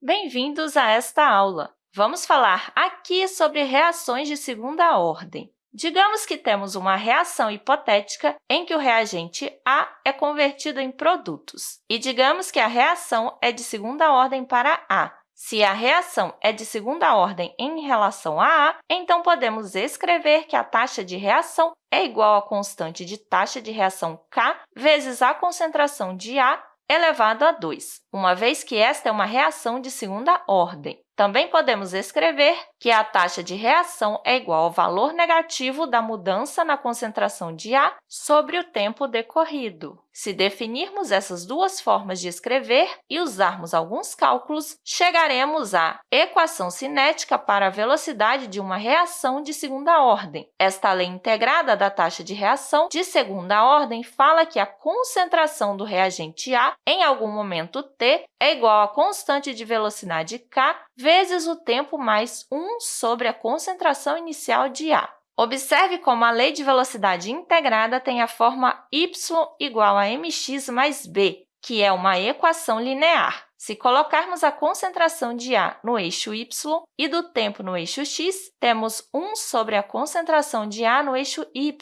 Bem-vindos a esta aula! Vamos falar aqui sobre reações de segunda ordem. Digamos que temos uma reação hipotética em que o reagente A é convertido em produtos. E digamos que a reação é de segunda ordem para A. Se a reação é de segunda ordem em relação a A, então podemos escrever que a taxa de reação é igual à constante de taxa de reação K vezes a concentração de A elevado a 2, uma vez que esta é uma reação de segunda ordem. Também podemos escrever que a taxa de reação é igual ao valor negativo da mudança na concentração de A sobre o tempo decorrido. Se definirmos essas duas formas de escrever e usarmos alguns cálculos, chegaremos à equação cinética para a velocidade de uma reação de segunda ordem. Esta lei integrada da taxa de reação de segunda ordem fala que a concentração do reagente A em algum momento t é igual à constante de velocidade k vezes o tempo mais 1 sobre a concentração inicial de A. Observe como a lei de velocidade integrada tem a forma y igual a mx mais b, que é uma equação linear. Se colocarmos a concentração de A no eixo y e do tempo no eixo x, temos 1 sobre a concentração de A no eixo y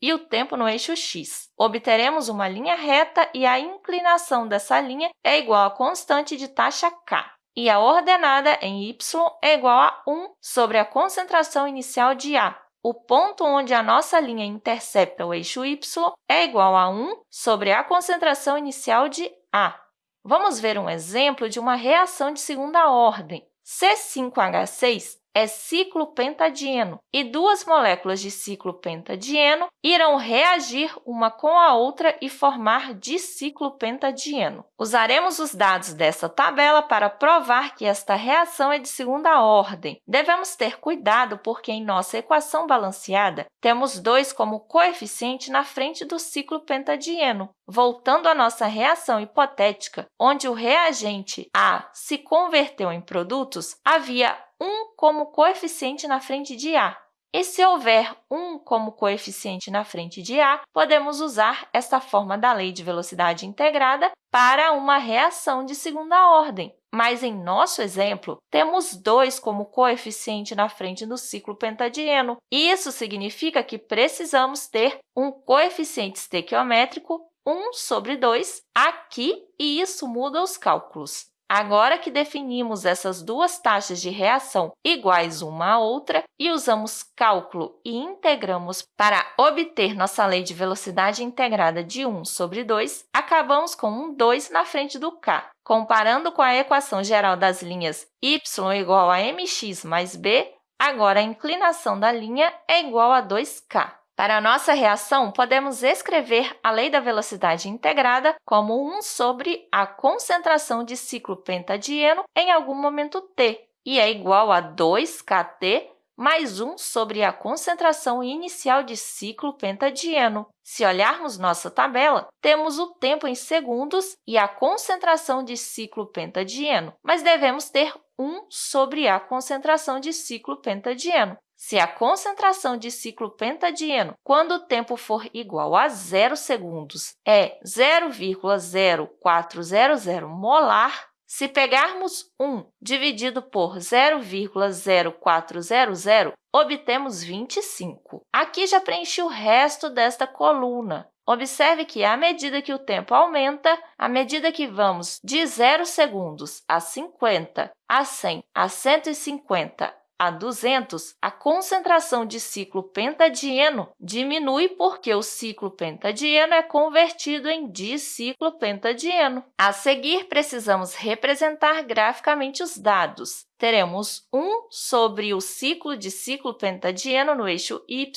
e o tempo no eixo x. Obteremos uma linha reta e a inclinação dessa linha é igual à constante de taxa k e a ordenada em y é igual a 1 sobre a concentração inicial de A. O ponto onde a nossa linha intercepta o eixo y é igual a 1 sobre a concentração inicial de A. Vamos ver um exemplo de uma reação de segunda ordem. C5H6 é ciclo pentadieno e duas moléculas de ciclo pentadieno irão reagir uma com a outra e formar diciclo pentadieno. Usaremos os dados dessa tabela para provar que esta reação é de segunda ordem. Devemos ter cuidado porque, em nossa equação balanceada, temos 2 como coeficiente na frente do ciclo pentadieno. Voltando à nossa reação hipotética, onde o reagente A se converteu em produtos, havia 1 como coeficiente na frente de A. E se houver 1 como coeficiente na frente de A, podemos usar esta forma da lei de velocidade integrada para uma reação de segunda ordem. Mas, em nosso exemplo, temos 2 como coeficiente na frente do ciclo pentadieno. Isso significa que precisamos ter um coeficiente estequiométrico 1 sobre 2 aqui, e isso muda os cálculos. Agora que definimos essas duas taxas de reação iguais uma à outra e usamos cálculo e integramos para obter nossa lei de velocidade integrada de 1 sobre 2, acabamos com um 2 na frente do k. Comparando com a equação geral das linhas y igual a mx mais b, agora a inclinação da linha é igual a 2k. Para a nossa reação, podemos escrever a lei da velocidade integrada como 1 sobre a concentração de ciclo pentadieno em algum momento t, e é igual a 2kt mais 1 sobre a concentração inicial de ciclo pentadieno. Se olharmos nossa tabela, temos o tempo em segundos e a concentração de ciclo pentadieno, mas devemos ter 1 sobre a concentração de ciclo pentadieno. Se a concentração de ciclo pentadieno, quando o tempo for igual a zero segundos, é 0,0400 molar, se pegarmos 1 dividido por 0,0400, obtemos 25. Aqui já preenchi o resto desta coluna. Observe que, à medida que o tempo aumenta, à medida que vamos de 0 segundos a 50, a 100, a 150, a 200, a concentração de ciclo pentadieno diminui porque o ciclo pentadieno é convertido em diciclo pentadieno. A seguir, precisamos representar graficamente os dados. Teremos 1 sobre o ciclo de ciclo pentadieno no eixo y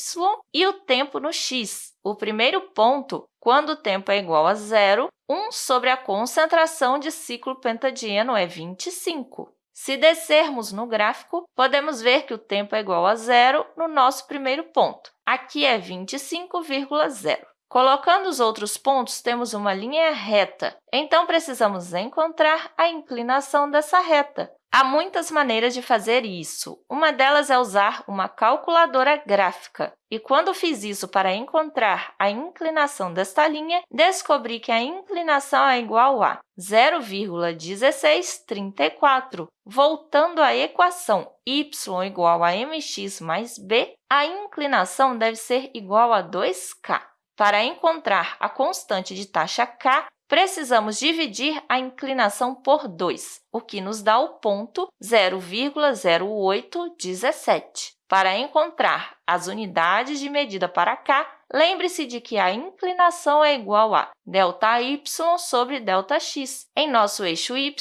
e o tempo no x. O primeiro ponto, quando o tempo é igual a zero, 1 sobre a concentração de ciclo pentadieno é 25. Se descermos no gráfico, podemos ver que o tempo é igual a zero no nosso primeiro ponto. Aqui é 25,0. Colocando os outros pontos, temos uma linha reta, então precisamos encontrar a inclinação dessa reta. Há muitas maneiras de fazer isso. Uma delas é usar uma calculadora gráfica. E quando fiz isso para encontrar a inclinação desta linha, descobri que a inclinação é igual a 0,1634. Voltando à equação y igual a mx mais b, a inclinação deve ser igual a 2k. Para encontrar a constante de taxa k, precisamos dividir a inclinação por 2, o que nos dá o ponto 0,0817. Para encontrar as unidades de medida para k, lembre-se de que a inclinação é igual a ΔY sobre ΔX. Em nosso eixo y,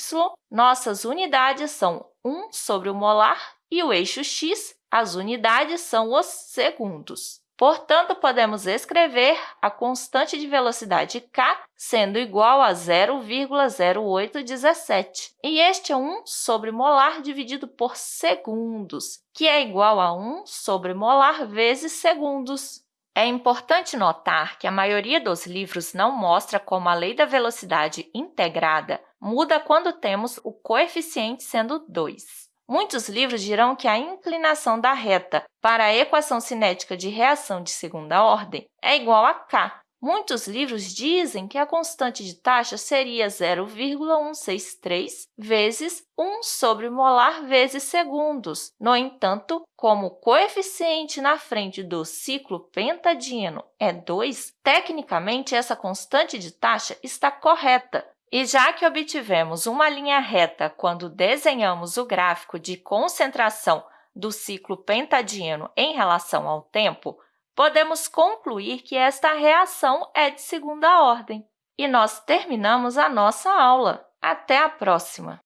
nossas unidades são 1 sobre o molar e o eixo x, as unidades são os segundos. Portanto, podemos escrever a constante de velocidade k sendo igual a 0,0817. E este é 1 sobre molar dividido por segundos, que é igual a 1 sobre molar vezes segundos. É importante notar que a maioria dos livros não mostra como a lei da velocidade integrada muda quando temos o coeficiente sendo 2. Muitos livros dirão que a inclinação da reta para a equação cinética de reação de segunda ordem é igual a k. Muitos livros dizem que a constante de taxa seria 0,163 vezes 1 sobre molar vezes segundos. No entanto, como o coeficiente na frente do ciclo pentadieno é 2, tecnicamente essa constante de taxa está correta, e já que obtivemos uma linha reta quando desenhamos o gráfico de concentração do ciclo pentadieno em relação ao tempo, podemos concluir que esta reação é de segunda ordem. E nós terminamos a nossa aula. Até a próxima!